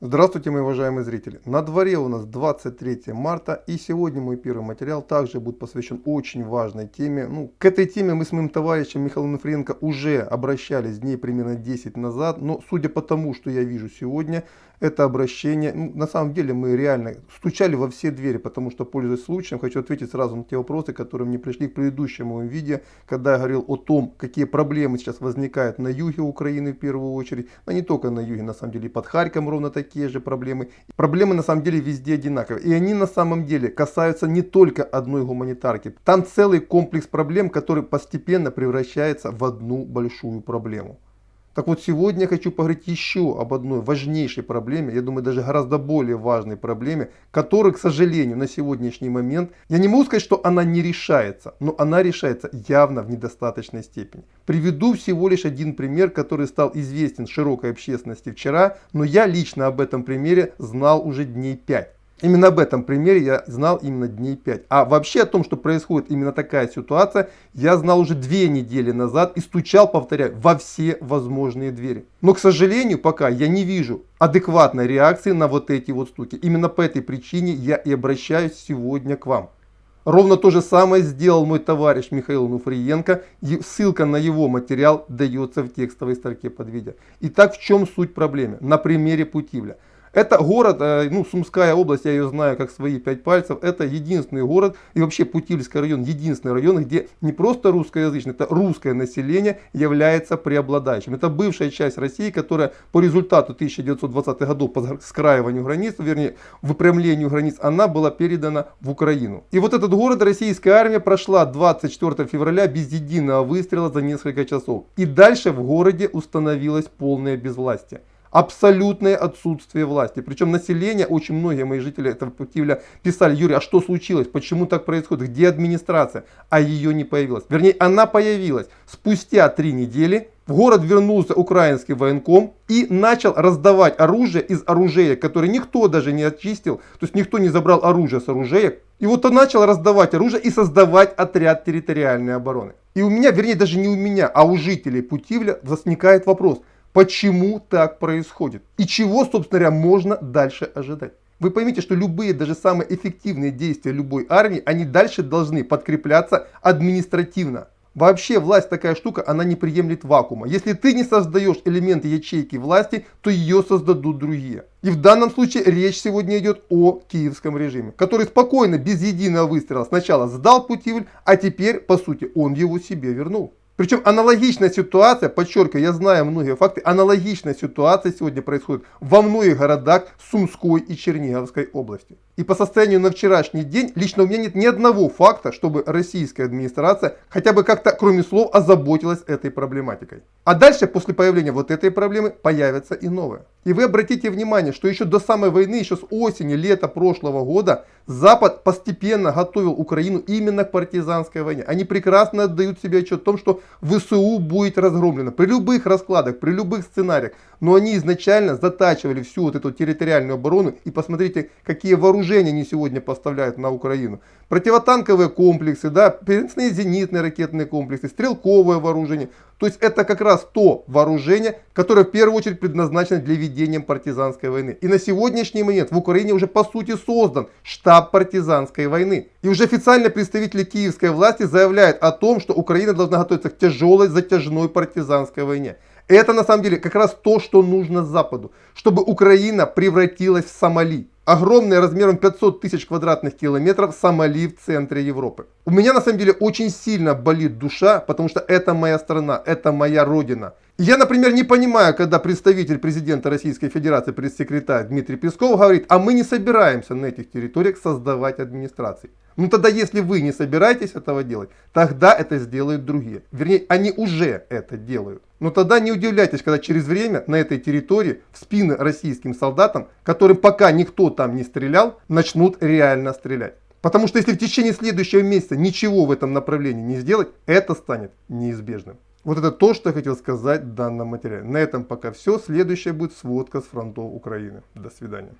Здравствуйте, мои уважаемые зрители! На дворе у нас 23 марта и сегодня мой первый материал также будет посвящен очень важной теме. Ну, к этой теме мы с моим товарищем Михаилом Нефриенко уже обращались дней примерно 10 назад, но судя по тому, что я вижу сегодня, это обращение, ну, на самом деле мы реально стучали во все двери, потому что, пользуясь случаем, хочу ответить сразу на те вопросы, которые мне пришли к предыдущему видео, когда я говорил о том, какие проблемы сейчас возникают на юге Украины в первую очередь, но не только на юге, на самом деле и под Харьком ровно такие же проблемы. Проблемы на самом деле везде одинаковые, и они на самом деле касаются не только одной гуманитарки, там целый комплекс проблем, который постепенно превращается в одну большую проблему. Так вот, сегодня я хочу поговорить еще об одной важнейшей проблеме, я думаю, даже гораздо более важной проблеме, которая, к сожалению, на сегодняшний момент, я не могу сказать, что она не решается, но она решается явно в недостаточной степени. Приведу всего лишь один пример, который стал известен широкой общественности вчера, но я лично об этом примере знал уже дней 5. Именно об этом примере я знал именно дней 5. А вообще о том, что происходит именно такая ситуация, я знал уже две недели назад и стучал, повторяю, во все возможные двери. Но, к сожалению, пока я не вижу адекватной реакции на вот эти вот стуки. Именно по этой причине я и обращаюсь сегодня к вам. Ровно то же самое сделал мой товарищ Михаил Нуфриенко. Ссылка на его материал дается в текстовой строке под видео. Итак, в чем суть проблемы? На примере Путивля. Это город, э, ну, Сумская область, я ее знаю как свои пять пальцев. Это единственный город и вообще Путильский район, единственный район, где не просто русскоязычное, это русское население является преобладающим. Это бывшая часть России, которая по результату 1920-х годов по скраиванию границ, вернее, выпрямлению границ, она была передана в Украину. И вот этот город российская армия прошла 24 февраля без единого выстрела за несколько часов. И дальше в городе установилось полное безвластие абсолютное отсутствие власти. Причем население, очень многие мои жители этого Путивля писали, Юрий, а что случилось, почему так происходит, где администрация? А ее не появилось. Вернее, она появилась спустя три недели. В город вернулся украинский военком и начал раздавать оружие из оружия, которое никто даже не очистил. То есть никто не забрал оружие с оружия. И вот он начал раздавать оружие и создавать отряд территориальной обороны. И у меня, вернее даже не у меня, а у жителей Путивля возникает вопрос – почему так происходит и чего, собственно говоря, можно дальше ожидать. Вы поймите, что любые, даже самые эффективные действия любой армии, они дальше должны подкрепляться административно. Вообще власть такая штука, она не приемлет вакуума. Если ты не создаешь элементы ячейки власти, то ее создадут другие. И в данном случае речь сегодня идет о киевском режиме, который спокойно, без единого выстрела, сначала сдал Путивль, а теперь, по сути, он его себе вернул. Причем аналогичная ситуация, подчеркиваю, я знаю многие факты, аналогичная ситуация сегодня происходит во многих городах Сумской и Черниговской области. И по состоянию на вчерашний день лично у меня нет ни одного факта, чтобы российская администрация хотя бы как-то, кроме слов, озаботилась этой проблематикой. А дальше, после появления вот этой проблемы, появится и новая. И вы обратите внимание, что еще до самой войны, еще с осени, лета прошлого года, Запад постепенно готовил Украину именно к партизанской войне. Они прекрасно отдают себе отчет о том, что ВСУ будет разгромлено при любых раскладах, при любых сценариях. Но они изначально затачивали всю вот эту территориальную оборону. И посмотрите, какие вооружения они сегодня поставляют на Украину. Противотанковые комплексы, да, переносные зенитные ракетные комплексы, стрелковое вооружение. То есть это как раз то вооружение, которое в первую очередь предназначено для ведения партизанской войны. И на сегодняшний момент в Украине уже по сути создан штаб партизанской войны. И уже официально представители киевской власти заявляют о том, что Украина должна готовиться к тяжелой затяжной партизанской войне. Это на самом деле как раз то, что нужно Западу, чтобы Украина превратилась в Сомали. Огромный размером 500 тысяч квадратных километров Сомали в центре Европы. У меня на самом деле очень сильно болит душа, потому что это моя страна, это моя родина. Я, например, не понимаю, когда представитель президента Российской Федерации, пресс-секретарь Дмитрий Песков говорит, а мы не собираемся на этих территориях создавать администрации. Ну тогда, если вы не собираетесь этого делать, тогда это сделают другие. Вернее, они уже это делают. Но тогда не удивляйтесь, когда через время на этой территории в спины российским солдатам, которым пока никто там не стрелял, начнут реально стрелять. Потому что если в течение следующего месяца ничего в этом направлении не сделать, это станет неизбежным. Вот это то, что я хотел сказать в данном материале. На этом пока все. Следующая будет сводка с фронтов Украины. До свидания.